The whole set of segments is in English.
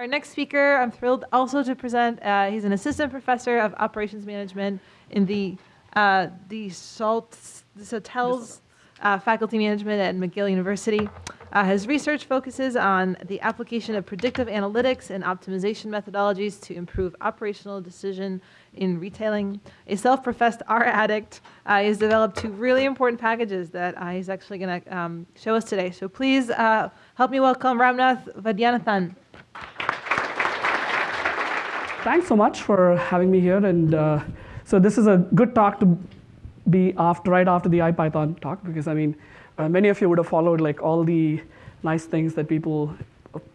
Our next speaker, I'm thrilled also to present. Uh, he's an assistant professor of operations management in the uh, the Salt Hotels uh, faculty management at McGill University. Uh, his research focuses on the application of predictive analytics and optimization methodologies to improve operational decision in retailing. A self-professed R addict, uh, he's developed two really important packages that uh, he's actually going to um, show us today. So please uh, help me welcome Ramnath Vaidyanathan. Thanks so much for having me here. And uh, so this is a good talk to be after, right after the IPython talk, because I mean, uh, many of you would have followed like all the nice things that people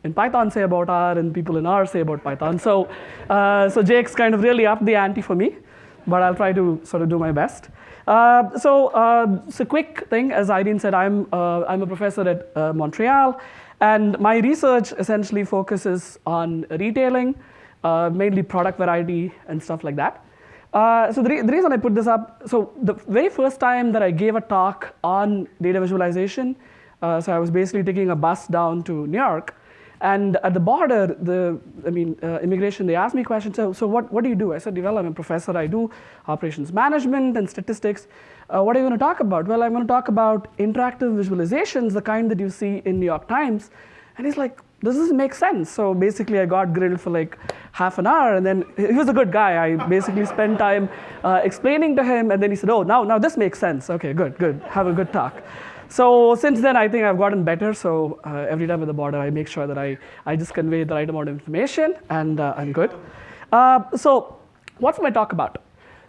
in Python say about R and people in R say about Python. So, uh, so Jake's kind of really up the ante for me, but I'll try to sort of do my best. Uh, so, uh, a quick thing, as Irene said, I'm, uh, I'm a professor at uh, Montreal, and my research essentially focuses on retailing, uh, mainly product variety and stuff like that. Uh, so the, re the, reason I put this up, so the very first time that I gave a talk on data visualization, uh, so I was basically taking a bus down to New York, and at the border, the I mean, uh, immigration, they asked me questions. So, so what, what do you do? I said, well, I'm a professor. I do operations management and statistics. Uh, what are you going to talk about? Well, I'm going to talk about interactive visualizations, the kind that you see in New York Times. And he's like, this doesn't make sense. So basically, I got grilled for like half an hour, and then he was a good guy. I basically spent time uh, explaining to him, and then he said, "Oh, now now this makes sense. Okay, good, good. Have a good talk." So since then, I think I've gotten better. So uh, every time at the border, I make sure that I, I just convey the right amount of information, and uh, I'm good. Uh, so what's my talk about?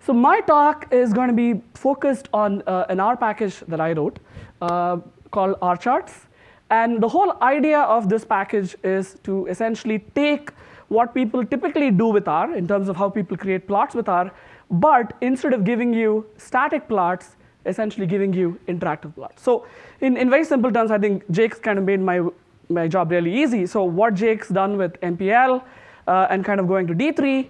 So my talk is going to be focused on uh, an R package that I wrote uh, called R charts. And the whole idea of this package is to essentially take what people typically do with R in terms of how people create plots with R, but instead of giving you static plots, essentially giving you interactive plots. So in, in very simple terms, I think Jake's kind of made my, my job really easy. So what Jake's done with MPL uh, and kind of going to D3,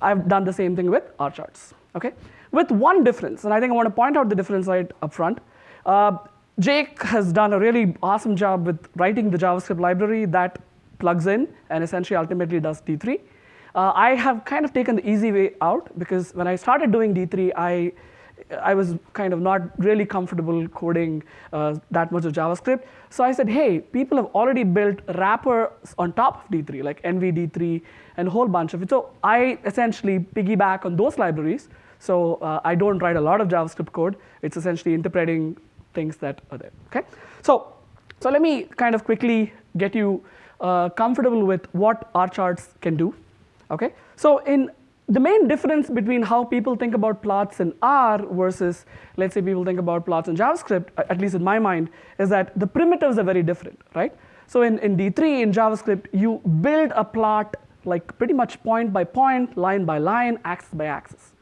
I've done the same thing with R charts, okay? With one difference, and I think I want to point out the difference right up front. Uh, Jake has done a really awesome job with writing the JavaScript library that plugs in and essentially ultimately does D3. Uh, I have kind of taken the easy way out because when I started doing D3, I, I was kind of not really comfortable coding uh, that much of JavaScript. So I said, hey, people have already built wrappers on top of D3, like NVD3 and a whole bunch of it. So I essentially piggyback on those libraries. So uh, I don't write a lot of JavaScript code. It's essentially interpreting things that are there. Okay, so so let me kind of quickly get you uh, comfortable with what R charts can do. Okay, so in the main difference between how people think about plots in R versus, let's say, people think about plots in JavaScript, at least in my mind, is that the primitives are very different, right? So in, in D3, in JavaScript, you build a plot like pretty much point by point, line by line, axis by axis.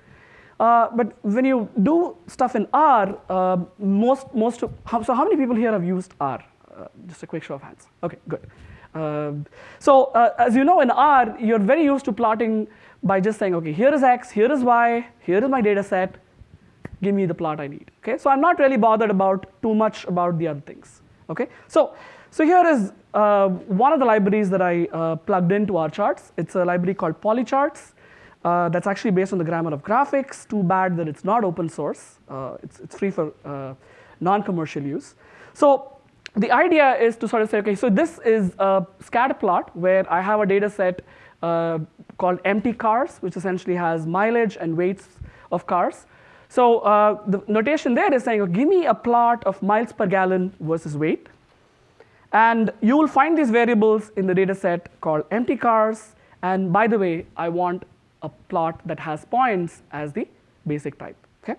Uh, but when you do stuff in R, uh, most, most, so how many people here have used R? Uh, just a quick show of hands. Okay, good. Um, so uh, as you know in R, you're very used to plotting by just saying, okay, here is X, here is Y, here is my data set, give me the plot I need. Okay, so I'm not really bothered about too much about the other things. Okay, so, so here is uh, one of the libraries that I plugged into R charts. It's a library called Polycharts. Uh, that's actually based on the grammar of graphics. Too bad that it's not open source. Uh, it's, it's free for uh, non-commercial use. So the idea is to sort of say, okay, so this is a scatter plot where I have a data set uh, called mtcars, which essentially has mileage and weights of cars. So uh, the notation there is saying, oh, give me a plot of miles per gallon versus weight. And you will find these variables in the data set called mtcars. And by the way, I want a plot that has points as the basic type. Okay?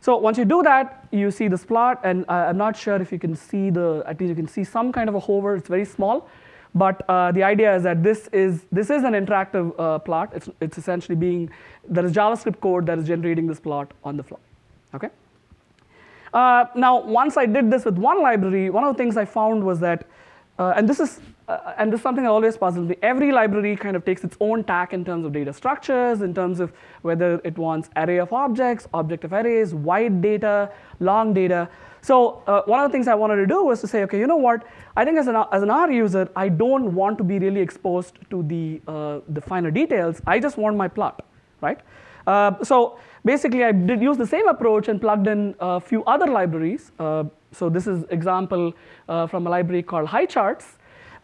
So once you do that, you see this plot, and I'm not sure if you can see the, at least you can see some kind of a hover, it's very small, but uh, the idea is that this is, this is an interactive uh, plot. It's, it's essentially being, there is JavaScript code that is generating this plot on the fly, okay? Uh, now, once I did this with one library, one of the things I found was that, and this is uh, and this is something that always puzzles me. Every library kind of takes its own tack in terms of data structures, in terms of whether it wants array of objects, object of arrays, wide data, long data. So uh, one of the things I wanted to do was to say, okay, you know what? I think as an, as an R user, I don't want to be really exposed to the, uh, the finer details. I just want my plot, right? Uh, so basically, I did use the same approach and plugged in a few other libraries. Uh, so this is example uh, from a library called HighCharts.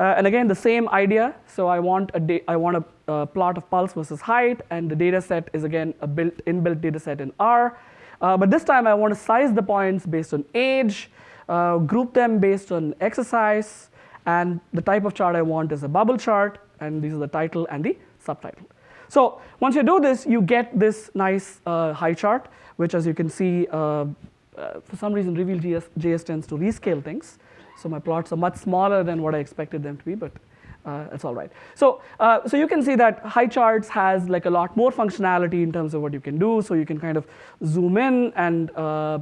Uh, and again, the same idea. So I want a, I want a, a plot of pulse versus height, and the data set is again a built inbuilt data set in R. Uh, but this time I want to size the points based on age, uh, group them based on exercise, and the type of chart I want is a bubble chart, and these are the title and the subtitle. So once you do this, you get this nice uh, high chart, which as you can see, uh, for some reason Reveal.js JS tends to rescale things. So my plots are much smaller than what I expected them to be, but uh, it's all right. So, uh, so you can see that HighCharts has like a lot more functionality in terms of what you can do. So you can kind of zoom in and uh,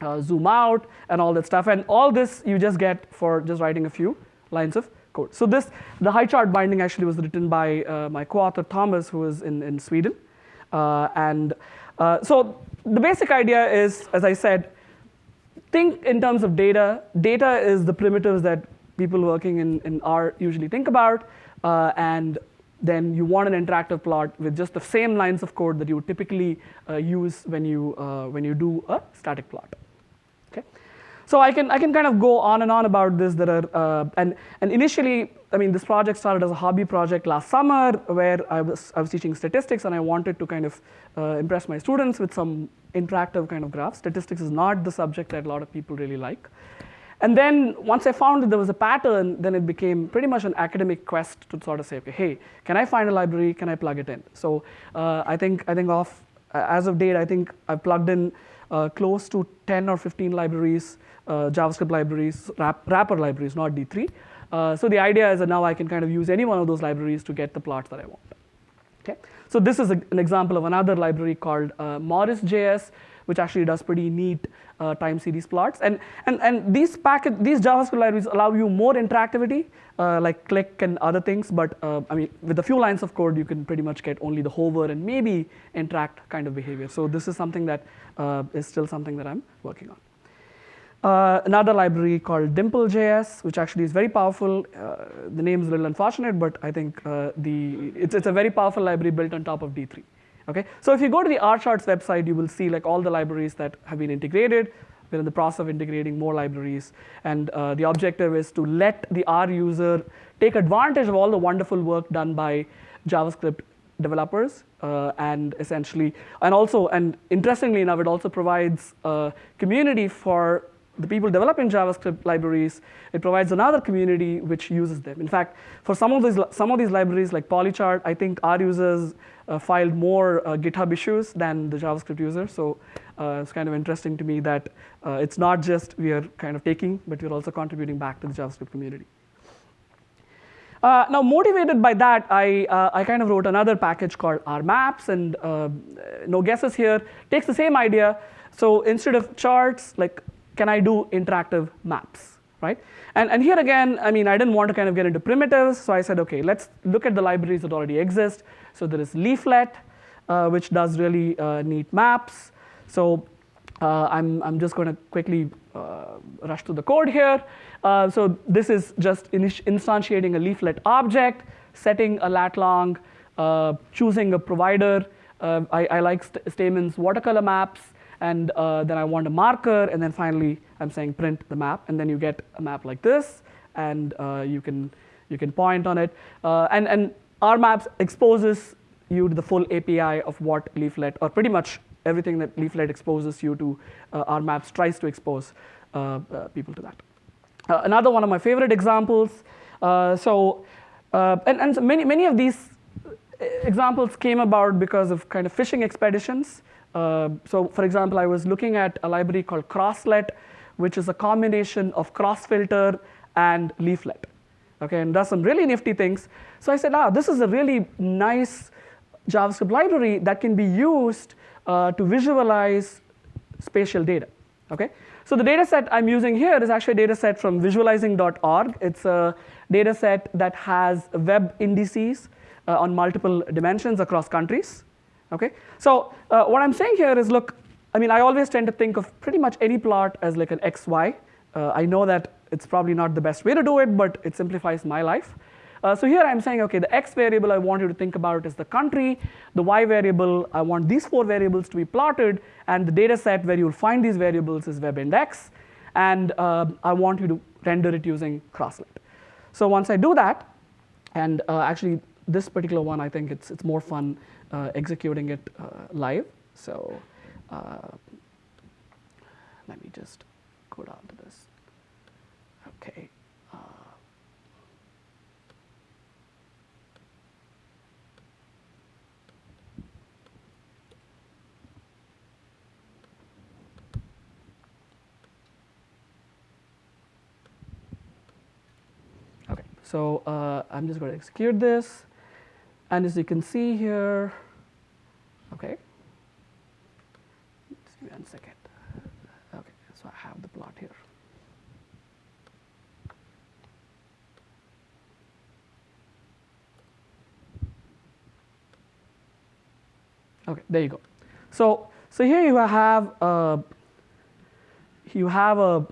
uh zoom out and all that stuff. And all this you just get for just writing a few lines of code. So this, the HighChart binding actually was written by uh, my co-author Thomas, who is in, in Sweden. And so the basic idea is, as I said, think in terms of data. Data is the primitives that people working in, in R usually think about. Uh, and then you want an interactive plot with just the same lines of code that you would typically uh, use when you, uh, when you do a static plot. Okay? So I can, I can kind of go on and on about this. There are, uh, and, and initially, I mean, this project started as a hobby project last summer where I was, I was teaching statistics and I wanted to kind of uh, impress my students with some interactive kind of graphs. Statistics is not the subject that a lot of people really like. And then once I found that there was a pattern, then it became pretty much an academic quest to sort of say, okay, hey, can I find a library? Can I plug it in? So uh, I think I think off as of date, I think I've plugged in uh, close to 10 or 15 libraries, uh, JavaScript libraries, wrap, wrapper libraries, not D3. Uh, so the idea is that now I can kind of use any one of those libraries to get the plots that I want. Okay. So this is a, an example of another library called uh, Morris.js, which actually does pretty neat uh, time series plots. And, and, and these, packet, these JavaScript libraries allow you more interactivity, uh, like click and other things. But uh, I mean, with a few lines of code, you can pretty much get only the hover and maybe interact kind of behavior. So this is something that uh, is still something that I'm working on. Uh, another library called Dimple.js, which actually is very powerful. Uh, the name is a little unfortunate, but I think uh, the, it's, it's a very powerful library built on top of D3. Okay? So if you go to the RCharts website, you will see like all the libraries that have been integrated. We're in the process of integrating more libraries. And uh, the objective is to let the R user take advantage of all the wonderful work done by JavaScript developers uh, and essentially, and also, and interestingly enough, it also provides a community for the people developing JavaScript libraries, it provides another community which uses them. In fact, for some of these, some of these libraries like Polychart, I think R users filed more uh, GitHub issues than the JavaScript user. So uh, it's kind of interesting to me that uh, it's not just we are kind of taking, but we're also contributing back to the JavaScript community. Uh, now, motivated by that, I, uh, I kind of wrote another package called RMaps, and no guesses here. Takes the same idea. So instead of charts, like can I do interactive maps, right? And, and here again, I mean, I didn't want to kind of get into primitives, so I said, okay, let's look at the libraries that already exist. So there is Leaflet, uh, which does really uh, neat maps. So uh, I'm, I'm just going to quickly uh, rush through the code here. Uh, so this is just instantiating a Leaflet object, setting a lat long, uh, choosing a provider. I, I like St Stamen's watercolor maps and uh, then I want a marker, and then finally I'm saying print the map, and then you get a map like this, and uh, you can you can point on it, uh, and and maps exposes you to the full API of what Leaflet, or pretty much everything that Leaflet exposes you to, uh, maps tries to expose uh, uh, people to that. another one of my favorite examples. so, and, and many many of these examples came about because of kind of fishing expeditions. Uh, so for example, I was looking at a library called Crosslet, which is a combination of crossfilter and leaflet. Okay, and does some really nifty things. So I said, ah, this is a really nice JavaScript library that can be used uh, to visualize spatial data. Okay, so the data set I'm using here is actually a data set from visualizing.org. It's a data set that has web indices uh, on multiple dimensions across countries. Okay, so uh, what I'm saying here is, look, I mean, I always tend to think of pretty much any plot as like an XY. Uh, I know that it's probably not the best way to do it, but it simplifies my life. Uh, so here I'm saying, okay, the x variable I want you to think about is the country. The y variable, I want these four variables to be plotted, and the data set where you'll find these variables is WebIndex. And uh, I want you to render it using Crosslet. So once I do that, and uh, actually this particular one, I think it's, it's more fun executing it uh, live. So uh, let me just go down to this. Okay. Uh, Okay, so uh, I'm just going to execute this. And as you can see here, okay, just give me one second. Okay, so I have the plot here. Okay, there you go. So, so here you have a, you have a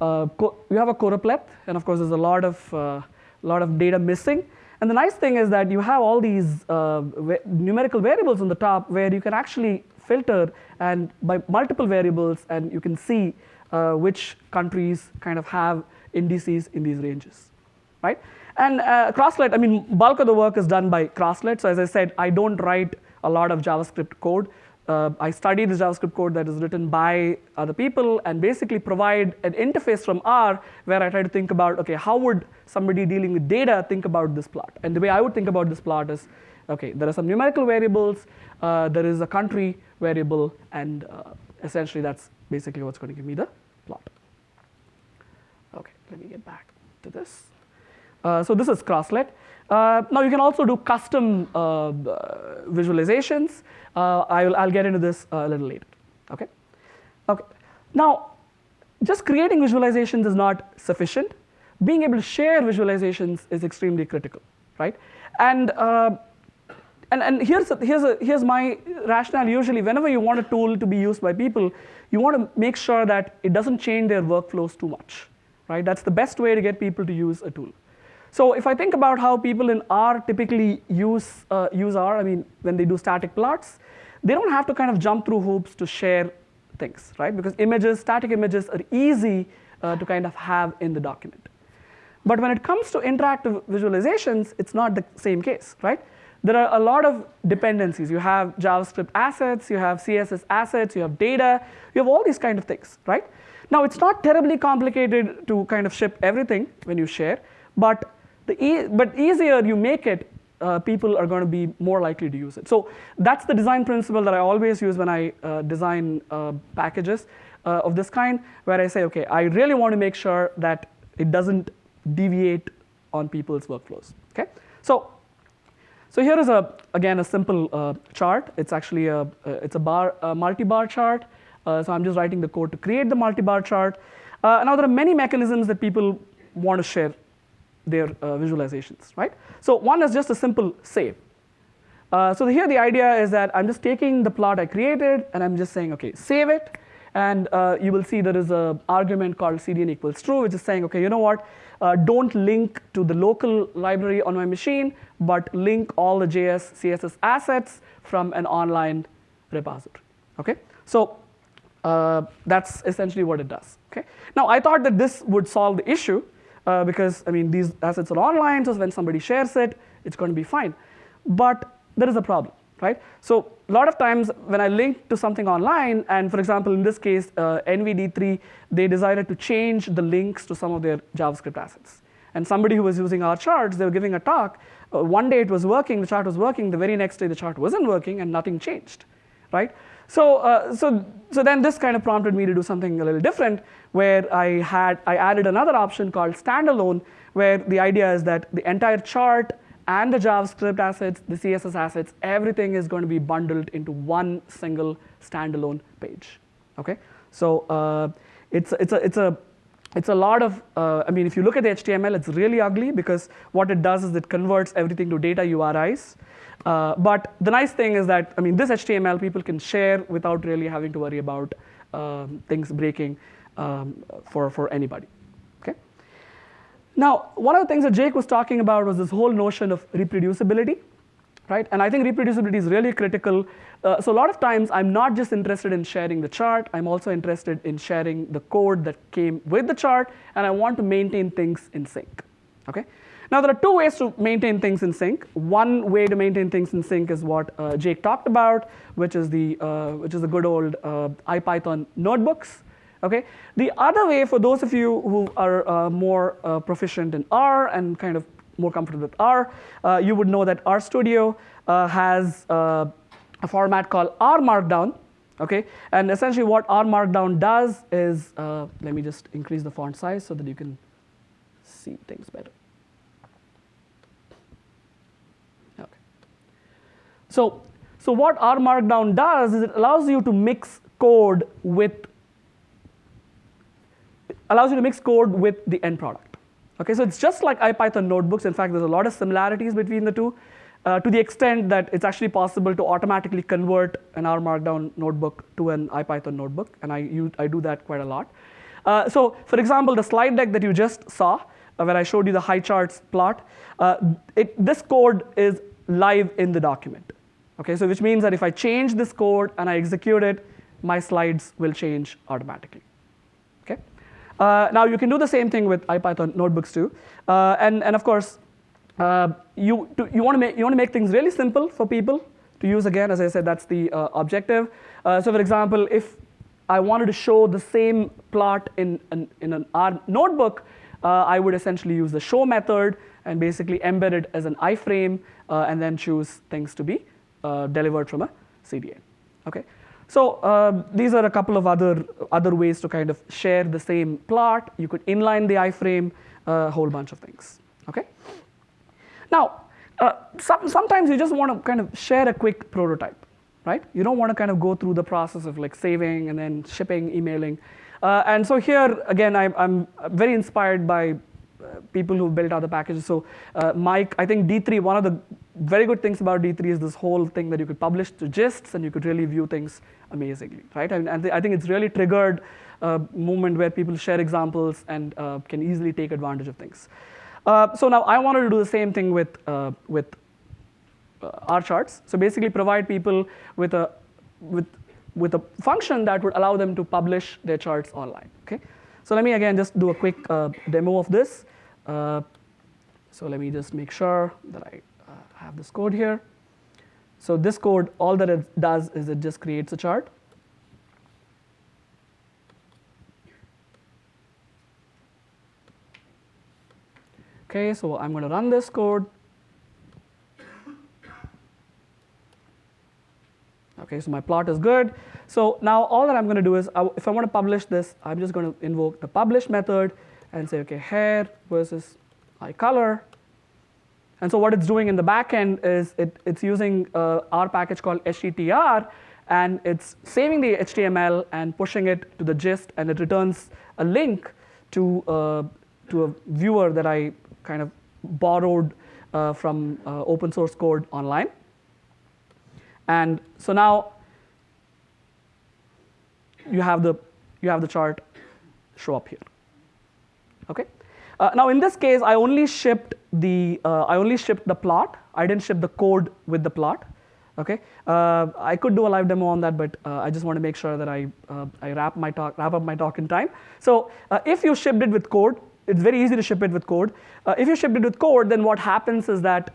uh, you have a choropleth, and of course, there's a lot of uh, lot of data missing. And the nice thing is that you have all these uh, numerical variables on the top where you can actually filter and by multiple variables, and you can see uh, which countries kind of have indices in these ranges, right? And uh, Crosslet, I mean, bulk of the work is done by Crosslet. So as I said, I don't write a lot of JavaScript code. Uh, I study the JavaScript code that is written by other people and basically provide an interface from R where I try to think about, okay, how would somebody dealing with data think about this plot? And the way I would think about this plot is, okay, there are some numerical variables, uh, there is a country variable, and uh, essentially that's basically what's going to give me the plot. Okay, let me get back to this. Uh, so this is Crosslet. Uh, now you can also do custom uh, visualizations. I'll, I'll get into this a little later. Okay. Okay. Now, just creating visualizations is not sufficient. Being able to share visualizations is extremely critical, right? And and, and here's, a, here's, a, here's my rationale usually whenever you want a tool to be used by people you want to make sure that it doesn't change their workflows too much right that's the best way to get people to use a tool so if I think about how people in R typically use, uh, use R, I mean, when they do static plots, they don't have to kind of jump through hoops to share things, right? Because images, static images are easy uh, to kind of have in the document. But when it comes to interactive visualizations, it's not the same case, right? There are a lot of dependencies. You have JavaScript assets, you have CSS assets, you have data, you have all these kind of things, right? Now, it's not terribly complicated to kind of ship everything when you share, but e but easier you make it, uh, people are going to be more likely to use it. So that's the design principle that I always use when I uh, design uh, packages uh, of this kind, where I say, okay, I really want to make sure that it doesn't deviate on people's workflows. Okay, so so here is a again a simple uh, chart. It's actually a uh, it's a bar a multi-bar chart. so I'm just writing the code to create the multi-bar chart. now there are many mechanisms that people want to share their uh, visualizations, right? So one is just a simple save. Uh, so here the idea is that I'm just taking the plot I created and I'm just saying, okay, save it. And uh, you will see there is an argument called cdn equals true, which is saying, okay, you know what? Uh, don't link to the local library on my machine, but link all the JS, CSS assets from an online repository. Okay? So uh, that's essentially what it does. Okay? Now I thought that this would solve the issue, uh, because I mean these assets are online, so when somebody shares it, it's going to be fine. But there is a problem, right? So a lot of times when I link to something online, and for example in this case uh, NVD3, they decided to change the links to some of their JavaScript assets. And somebody who was using R charts, they were giving a talk. Uh, one day it was working, the chart was working. The very next day the chart wasn't working, and nothing changed, right? So, uh, so, so then this kind of prompted me to do something a little different, where I had I added another option called standalone, where the idea is that the entire chart and the JavaScript assets, the CSS assets, everything is going to be bundled into one single standalone page. Okay, so uh, it's it's a it's a it's a lot of, uh, I mean, if you look at the HTML, it's really ugly because what it does is it converts everything to data URIs. Uh, but the nice thing is that, I mean, this HTML people can share without really having to worry about um, things breaking um, for, for anybody. Okay. Now, one of the things that Jake was talking about was this whole notion of reproducibility, right? And I think reproducibility is really critical. Uh, so a lot of times, I'm not just interested in sharing the chart. I'm also interested in sharing the code that came with the chart, and I want to maintain things in sync. Okay. Now there are two ways to maintain things in sync. One way to maintain things in sync is what uh, Jake talked about, which is the uh, which is the good old uh, IPython notebooks. Okay. The other way, for those of you who are uh, more uh, proficient in R and kind of more comfortable with R, uh, you would know that RStudio has a format called R Markdown. Okay. And essentially, what R Markdown does is, let me just increase the font size so that you can see things better. Okay. So, so what R Markdown does is it allows you to mix code with allows you to mix code with the end product. Okay, so it's just like IPython notebooks. In fact, there's a lot of similarities between the two, uh, to the extent that it's actually possible to automatically convert an R Markdown notebook to an IPython notebook, and I, I do that quite a lot. Uh, so, for example, the slide deck that you just saw, uh, where I showed you the high charts plot, uh, it, this code is live in the document. Okay, so which means that if I change this code and I execute it, my slides will change automatically. Uh, now you can do the same thing with IPython notebooks too, uh, and and of course, uh, you you want to make you want to make things really simple for people to use. Again, as I said, that's the uh, objective. Uh, so for example, if I wanted to show the same plot in in, in an R notebook, uh, I would essentially use the show method and basically embed it as an iframe, and then choose things to be uh, delivered from a CDN. Okay. So uh, these are a couple of other, other ways to kind of share the same plot. You could inline the iframe, a uh, whole bunch of things. Okay. Now, uh, some, sometimes you just want to kind of share a quick prototype, right? You don't want to kind of go through the process of like saving and then shipping, emailing. Uh, and so here, again, I, I'm very inspired by uh, people who built other packages. So uh, Mike, I think D3, one of the very good things about D3 is this whole thing that you could publish to gists and you could really view things amazingly, right? And, and I think it's really triggered a movement where people share examples and uh, can easily take advantage of things. Uh, so now I wanted to do the same thing with, uh, with R charts. So basically provide people with a, with, with a function that would allow them to publish their charts online, okay? So let me again just do a quick uh, demo of this. Uh, so let me just make sure that I uh, have this code here. So this code, all that it does is it just creates a chart. Okay, so I'm going to run this code. Okay, so my plot is good. So now all that I'm going to do is, if I want to publish this, I'm just going to invoke the publish method and say, okay, hair versus eye color. And so what it's doing in the backend is it, it's using uh, our package called HTTR, and it's saving the HTML and pushing it to the gist, and it returns a link to, uh, to a viewer that I kind of borrowed uh, from uh, open source code online. And so now you have the, you have the chart show up here. Okay. Uh, now in this case, I only shipped the uh, I only shipped the plot. I didn't ship the code with the plot. Okay. Uh, I could do a live demo on that, but uh, I just want to make sure that I uh, I wrap my talk wrap up my talk in time. So uh, if you shipped it with code, it's very easy to ship it with code. if you shipped it with code, then what happens is that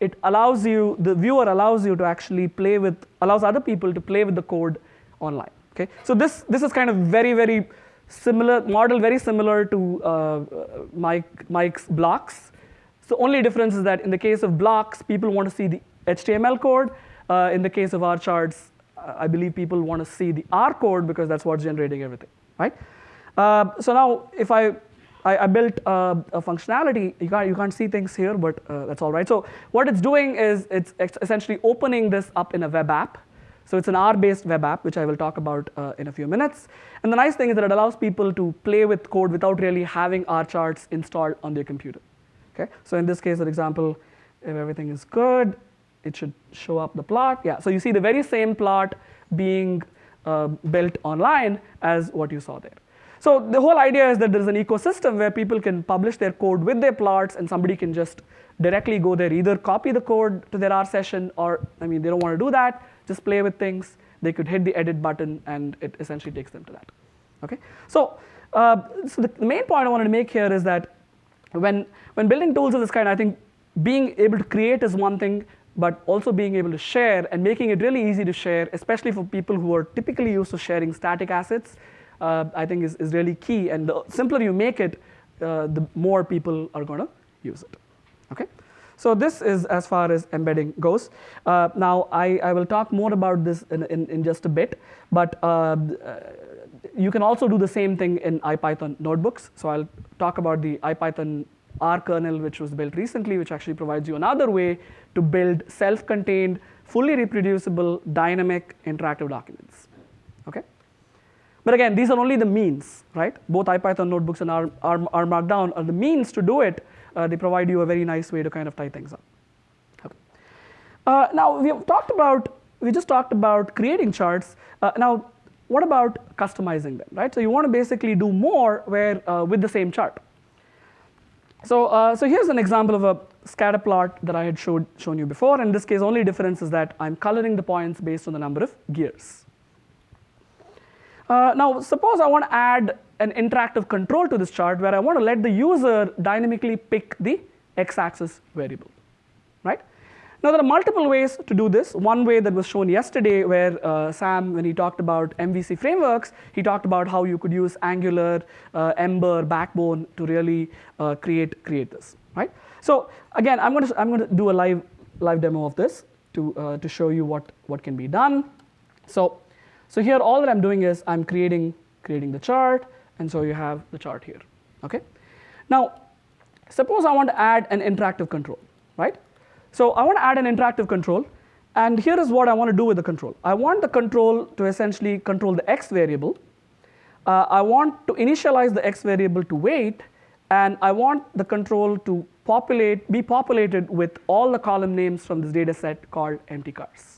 it allows you the viewer allows you to actually play with allows other people to play with the code online. Okay, so this, this is kind of very, very similar, model very similar to uh, Mike, Mike's blocks. So only difference is that in the case of blocks, people want to see the HTML code. Uh, in the case of R charts, I believe people want to see the R code because that's what's generating everything, right? Uh, so now if I, I, I built a functionality, you can't, you can't see things here, but uh, that's all right. So what it's doing is it's essentially opening this up in a web app So it's an R-based web app, which I will talk about uh, in a few minutes. And the nice thing is that it allows people to play with code without really having R charts installed on their computer. Okay? So in this case, for example, if everything is good, it should show up the plot. Yeah, so you see the very same plot being uh, built online as what you saw there. So the whole idea is that there's an ecosystem where people can publish their code with their plots and somebody can just directly go there, either copy the code to their R session or, I mean, they don't want to do that, just play with things. They could hit the edit button and it essentially takes them to that. Okay? So, uh, so the, the main point I wanted to make here is that when, when building tools of this kind, I think being able to create is one thing, but also being able to share and making it really easy to share, especially for people who are typically used to sharing static assets, uh, I think is, is really key. And the simpler you make it, uh, the more people are going to use it. Okay? So this is as far as embedding goes. Uh, now, I, I will talk more about this in, in, in just a bit, but uh, you can also do the same thing in IPython notebooks. So I'll talk about the IPython R kernel, which was built recently, which actually provides you another way to build self-contained, fully reproducible, dynamic, interactive documents. Okay? But again, these are only the means, right? Both IPython notebooks and R, R, R Markdown are the means to do it, uh, they provide you a very nice way to kind of tie things up. Okay. Uh, now we have talked about, we just talked about creating charts. Uh, now, what about customizing them, right? So you want to basically do more where uh, with the same chart. So, uh, so here's an example of a scatter plot that I had showed, shown you before. In this case, only difference is that I'm coloring the points based on the number of gears. Uh, now, suppose I want to add an interactive control to this chart where I want to let the user dynamically pick the x-axis variable, right? Now there are multiple ways to do this. One way that was shown yesterday where uh, Sam, when he talked about MVC frameworks, he talked about how you could use Angular, uh, Ember, Backbone to really uh, create, create this, right? So again, I'm going to, I'm going to do a live, live demo of this to, uh, to show you what, what can be done. So, so here all that I'm doing is I'm creating, creating the chart, and so you have the chart here, okay? Now, suppose I want to add an interactive control, right? So I want to add an interactive control, and here is what I want to do with the control. I want the control to essentially control the x variable. Uh, I want to initialize the x variable to weight, and I want the control to populate, be populated with all the column names from this data set called mtcars.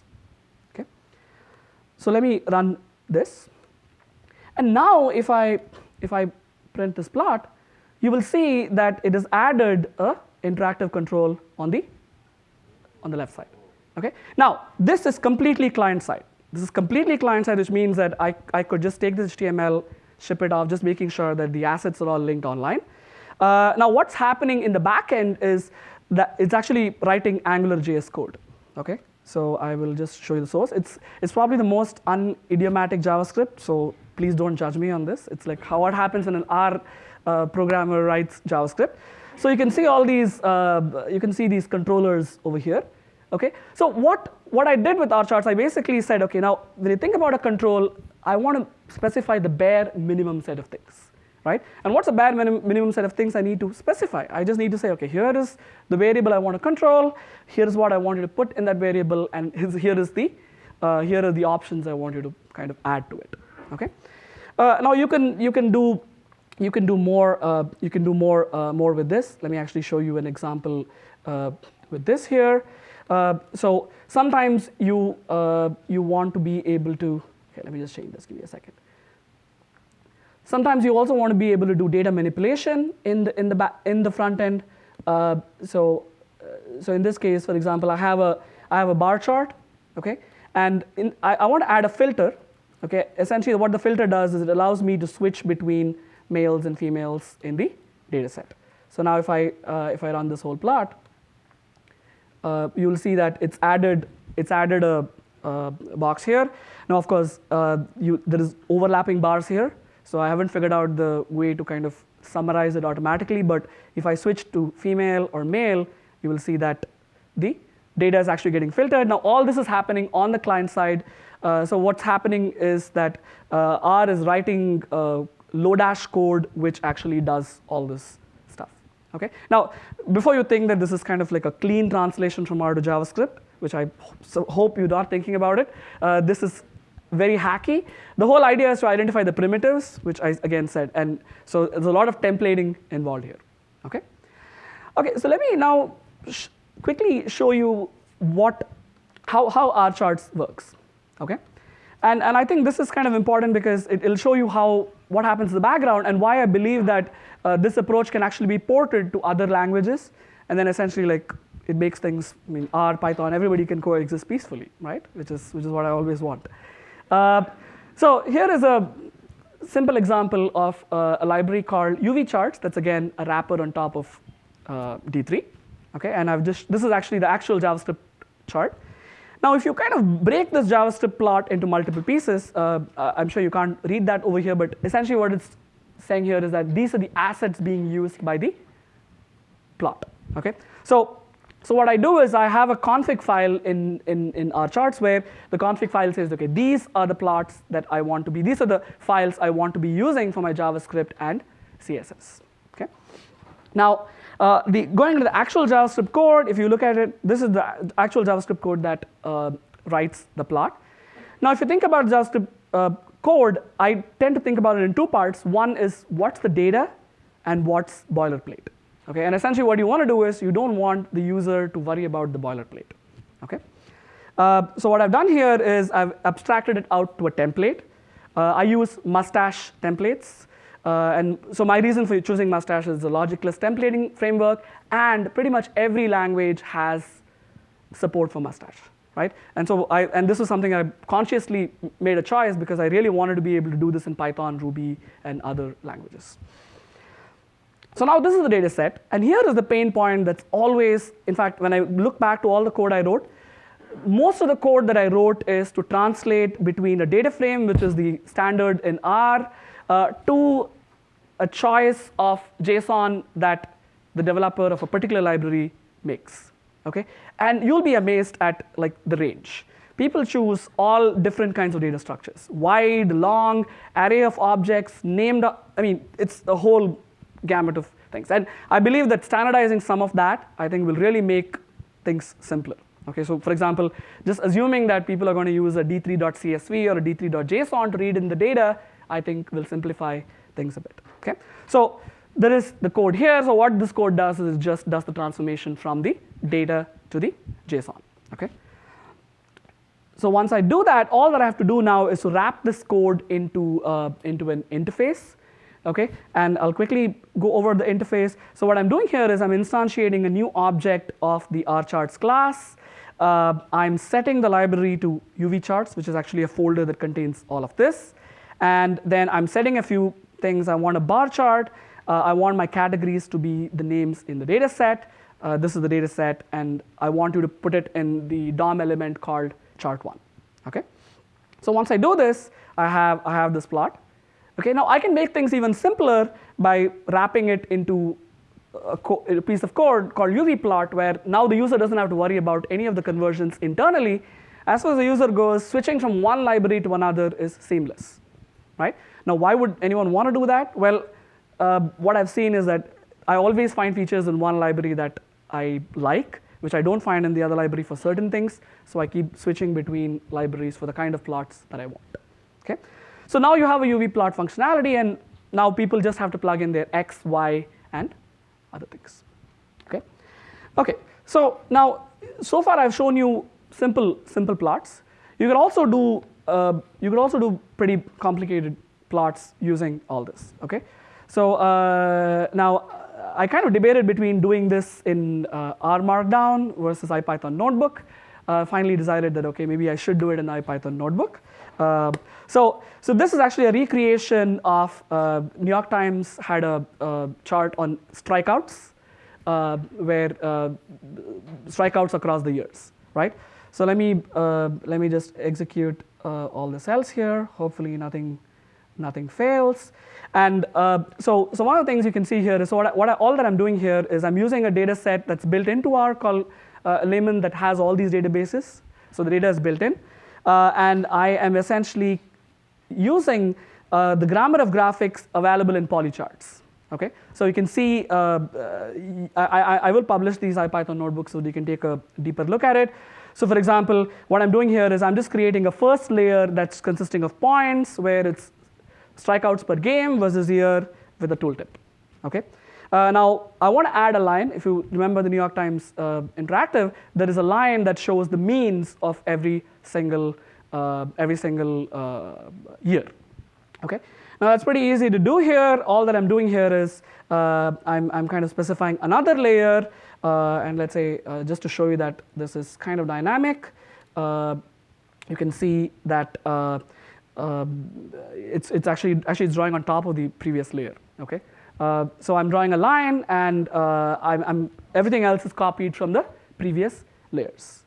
So let me run this. And now if I if I print this plot, you will see that it has added a interactive control on the, on the left side. Okay? Now, this is completely client side. This is completely client side, which means that I, I could just take this HTML, ship it off, just making sure that the assets are all linked online. Uh, now, what's happening in the back end is that it's actually writing AngularJS code. Okay? So I will just show you the source. It's, it's probably the most unidiomatic JavaScript, so please don't judge me on this. It's like how what happens when an R uh, programmer writes JavaScript. So you can see all these, uh, you can see these controllers over here. Okay, so what, what I did with R charts, I basically said, okay, now when you think about a control, I want to specify the bare minimum set of things right? And what's a bare minim minimum set of things I need to specify? I just need to say, okay, here is the variable I want to control, here's what I want you to put in that variable, and here is the, uh, here are the options I want you to kind of add to it, okay? Uh, now you can, you can do, you can do more, uh, you can do more, uh, more with this. Let me actually show you an example uh, with this here. Uh, so sometimes you, you want to be able to, okay, let me just change this, give me a second. Sometimes you also want to be able to do data manipulation in the, in the, back, in the front end. Uh, so, uh, so in this case, for example, I have a, I have a bar chart, okay? And in, I, I want to add a filter, okay? Essentially what the filter does is it allows me to switch between males and females in the data set. So now if I, uh, if I run this whole plot, uh, you'll see that it's added, it's added a, a box here. Now, of course, uh, you, there is overlapping bars here. So I haven't figured out the way to kind of summarize it automatically, but if I switch to female or male, you will see that the data is actually getting filtered. Now all this is happening on the client side. Uh, so what's happening is that uh, R is writing uh, Lodash code which actually does all this stuff. Okay. Now before you think that this is kind of like a clean translation from R to JavaScript, which I so hope you're not thinking about it. Uh, this is very hacky. The whole idea is to identify the primitives, which I again said, and so there's a lot of templating involved here. Okay. Okay. So let me now sh quickly show you what how how R charts works. Okay. And and I think this is kind of important because it, will show you how what happens in the background and why I believe that uh, this approach can actually be ported to other languages, and then essentially like it makes things. I mean, R, Python, everybody can coexist peacefully, right? Which is which is what I always want. Uh, so here is a simple example of uh, a library called UV charts. That's again a wrapper on top of uh, D3. Okay, and I've just this is actually the actual JavaScript chart. Now, if you kind of break this JavaScript plot into multiple pieces, uh, uh, I'm sure you can't read that over here, but essentially what it's saying here is that these are the assets being used by the plot. Okay, so so what I do is I have a config file in, in, in R charts where the config file says, okay, these are the plots that I want to be, these are the files I want to be using for my JavaScript and CSS. Okay. Now, uh, the, going to the actual JavaScript code, if you look at it, this is the actual JavaScript code that uh, writes the plot. Now, if you think about JavaScript uh, code, I tend to think about it in two parts. One is what's the data and what's boilerplate. Okay, and essentially what you want to do is you don't want the user to worry about the boilerplate. Okay, uh, so what I've done here is I've abstracted it out to a template. Uh, I use mustache templates. Uh, and so my reason for choosing mustache is the logicless templating framework, and pretty much every language has support for mustache, right? And so I, and this is something I consciously made a choice because I really wanted to be able to do this in Python, Ruby, and other languages. So now this is the data set, and here is the pain point that's always, in fact, when I look back to all the code I wrote, most of the code that I wrote is to translate between a data frame, which is the standard in R, uh, to a choice of JSON that the developer of a particular library makes. Okay, and you'll be amazed at like the range. People choose all different kinds of data structures: wide, long, array of objects, named. I mean, it's a whole gamut of things. And I believe that standardizing some of that, I think, will really make things simpler. Okay, so for example, just assuming that people are going to use a d3.csv or a d3.json to read in the data, I think will simplify things a bit. Okay, so there is the code here. So what this code does is it just does the transformation from the data to the JSON. Okay. So once I do that, all that I have to do now is to wrap this code into uh, into an interface okay? And I'll quickly go over the interface. So what I'm doing here is I'm instantiating a new object of the rcharts class. Uh, I'm setting the library to uvcharts, which is actually a folder that contains all of this. And then I'm setting a few things. I want a bar chart. Uh, I want my categories to be the names in the data set. Uh, this is the data set, and I want you to put it in the DOM element called chart1. Okay? So once I do this, I have, I have this plot. Okay, now I can make things even simpler by wrapping it into a, a, piece of code called uvplot where now the user doesn't have to worry about any of the conversions internally. As far as the user goes, switching from one library to another is seamless, right? Now, why would anyone want to do that? Well, uh, what I've seen is that I always find features in one library that I like, which I don't find in the other library for certain things. So I keep switching between libraries for the kind of plots that I want. Okay. So now you have a UV plot functionality, and now people just have to plug in their x, y, and other things. Okay. Okay. So now, so far I've shown you simple simple plots. You can also do uh, you can also do pretty complicated plots using all this. Okay. So uh, now I kind of debated between doing this in uh, R Markdown versus IPython Notebook. Uh, finally decided that okay, maybe I should do it in the IPython Notebook. Uh, so, so this is actually a recreation of uh, New York Times had a, a chart on strikeouts, uh, where uh, strikeouts across the years, right? So let me uh, let me just execute uh, all the cells here. Hopefully nothing nothing fails. And so so one of the things you can see here is so what, I, what I, all that I'm doing here is I'm using a data set that's built into R called Lahman that has all these databases. So the data is built in. Uh, and I am essentially using uh, the grammar of graphics available in polycharts. Okay, so you can see, uh, uh I, I, I, will publish these IPython notebooks so you can take a deeper look at it. So for example, what I'm doing here is I'm just creating a first layer that's consisting of points where it's strikeouts per game versus year with a tooltip. Okay. Uh, now I want to add a line. If you remember the New York Times uh, interactive, there is a line that shows the means of every single uh, every single uh, year. Okay. Now that's pretty easy to do here. All that I'm doing here is uh, I'm I'm kind of specifying another layer, uh, and let's say just to show you that this is kind of dynamic. you can see that. Um, it's, it's actually, actually it's drawing on top of the previous layer, okay? Uh, so I'm drawing a line and uh, I'm, I'm, everything else is copied from the previous layers.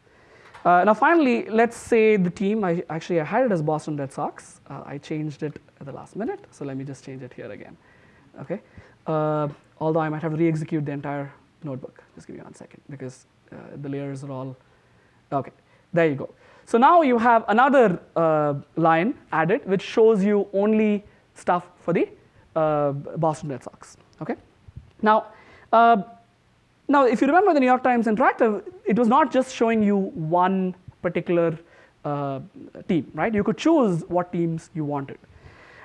Uh, now finally, let's say the team, I, actually I had it as Boston Red Sox. Uh, I changed it at the last minute, so let me just change it here again, okay? Uh, although I might have to re-execute the entire notebook. Just give me one second because the layers are all, okay, there you go. So now you have another line added which shows you only stuff for the Boston Red Sox. Okay. Now, uh, now if you remember the New York Times Interactive, it was not just showing you one particular uh, team, right? You could choose what teams you wanted.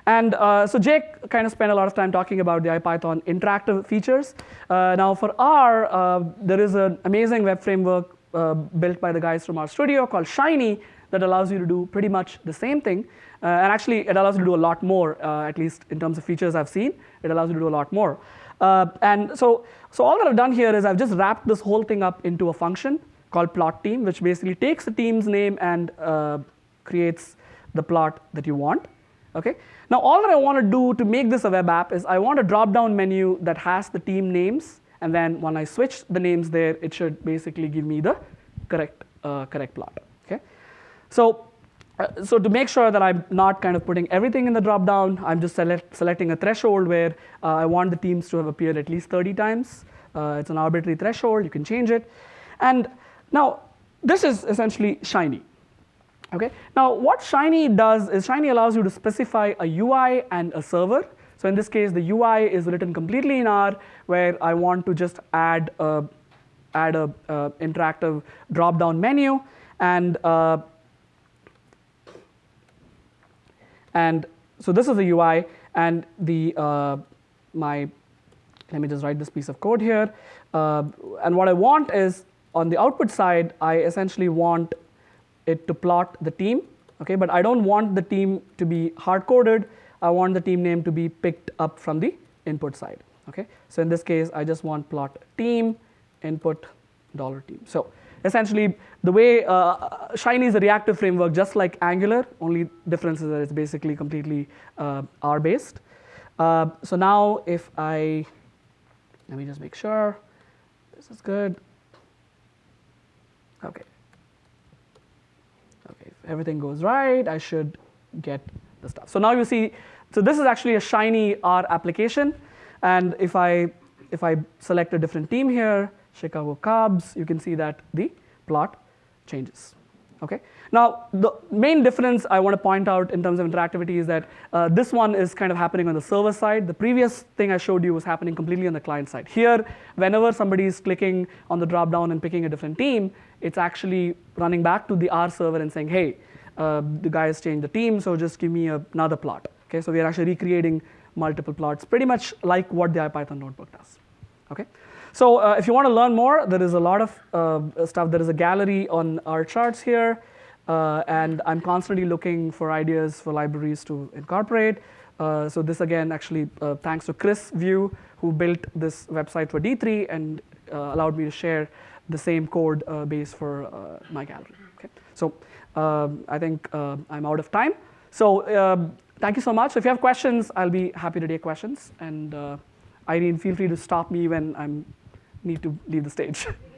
And uh, so Jake kind of spent a lot of time talking about the IPython interactive features. Uh, now for R, there is an amazing web framework uh, built by the guys from RStudio called Shiny that allows you to do pretty much the same thing. Uh, and actually, it allows you to do a lot more, uh, at least in terms of features I've seen. It allows you to do a lot more. Uh, and so, so all that I've done here is I've just wrapped this whole thing up into a function called plot team, which basically takes the team's name and uh, creates the plot that you want. Okay. Now, all that I want to do to make this a web app is I want a drop-down menu that has the team names and then when I switch the names there, it should basically give me the correct, uh, correct plot. So, uh, so to make sure that I'm not kind of putting everything in the dropdown, I'm just select, selecting a threshold where uh, I want the teams to have appeared at least 30 times. Uh, it's an arbitrary threshold, you can change it. And now, this is essentially Shiny. Okay? Now, what Shiny does is Shiny allows you to specify a UI and a server. So in this case, the UI is written completely in R, where I want to just add a, add a uh, interactive drop-down menu, and uh, and so this is the UI, and the uh, my let me just write this piece of code here, uh, and what I want is on the output side, I essentially want it to plot the team, okay, but I don't want the team to be hard-coded. I want the team name to be picked up from the input side. Okay, so in this case, I just want plot team input dollar team. So essentially, the way uh, Shiny is a reactive framework, just like Angular. Only difference is that it's basically completely uh, R based. Uh, so now, if I let me just make sure this is good. Okay. Okay, if everything goes right, I should get the stuff. So now you see, so this is actually a Shiny R application. And if I, if I select a different team here, Chicago Cubs, you can see that the plot changes. Okay. Now, the main difference I want to point out in terms of interactivity is that uh, this one is kind of happening on the server side. The previous thing I showed you was happening completely on the client side. Here, whenever somebody is clicking on the dropdown and picking a different team, it's actually running back to the R server and saying, hey, uh, the guy has changed the team, so just give me another plot. Okay, so we are actually recreating multiple plots, pretty much like what the IPython notebook does. Okay, so uh, if you want to learn more, there is a lot of uh, stuff. There is a gallery on R charts here, uh, and I'm constantly looking for ideas for libraries to incorporate. Uh, so this again, actually, uh, thanks to Chris Viau, who built this website for D3 and allowed me to share the same code base for my gallery. Okay, so. Um, I think uh, I'm out of time. So um, thank you so much. If you have questions, I'll be happy to take questions. And uh, Irene, feel free to stop me when I need to leave the stage.